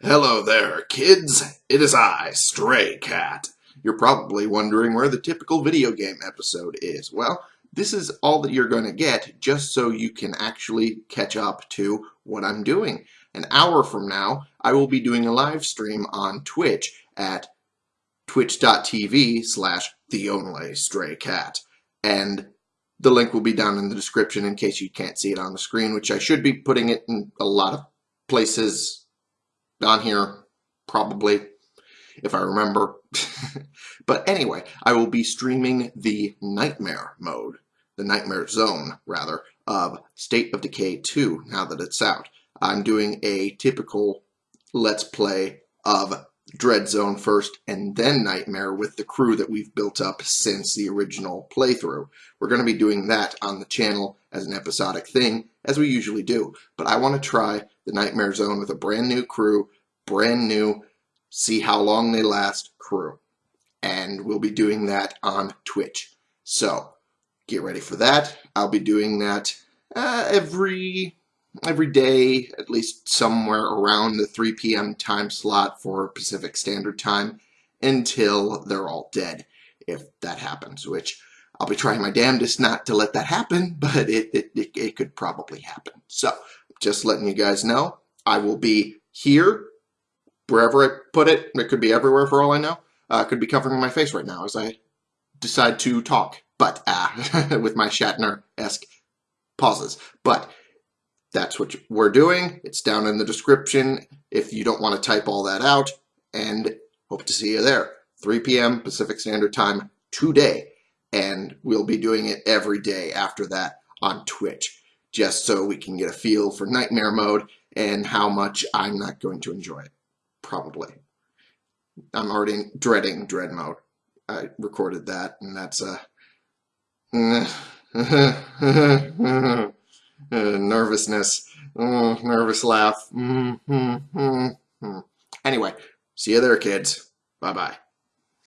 Hello there, kids. It is I, Stray Cat. You're probably wondering where the typical video game episode is. Well, this is all that you're going to get just so you can actually catch up to what I'm doing. An hour from now, I will be doing a live stream on Twitch at twitch.tv slash the only stray cat. And the link will be down in the description in case you can't see it on the screen, which I should be putting it in a lot of places on here, probably, if I remember. but anyway, I will be streaming the Nightmare mode, the Nightmare Zone, rather, of State of Decay 2, now that it's out. I'm doing a typical Let's Play of Dread Zone first and then Nightmare with the crew that we've built up since the original playthrough. We're going to be doing that on the channel as an episodic thing, as we usually do. But I want to try the Nightmare Zone with a brand new crew, brand new, see how long they last crew. And we'll be doing that on Twitch. So get ready for that. I'll be doing that uh, every every day, at least somewhere around the 3 p.m. time slot for Pacific Standard Time until they're all dead, if that happens, which I'll be trying my damnedest not to let that happen, but it, it, it, it could probably happen. So, just letting you guys know, I will be here, wherever I put it. It could be everywhere for all I know. Uh, could be covering my face right now as I decide to talk, but uh, with my Shatner-esque pauses. But that's what we're doing. It's down in the description if you don't want to type all that out. And hope to see you there. 3 p.m. Pacific Standard Time today. And we'll be doing it every day after that on Twitch, just so we can get a feel for Nightmare Mode and how much I'm not going to enjoy it. Probably. I'm already dreading Dread Mode. I recorded that, and that's a... uh, nervousness, uh, nervous laugh. Mm -hmm, mm -hmm. Anyway, see you there, kids. Bye-bye.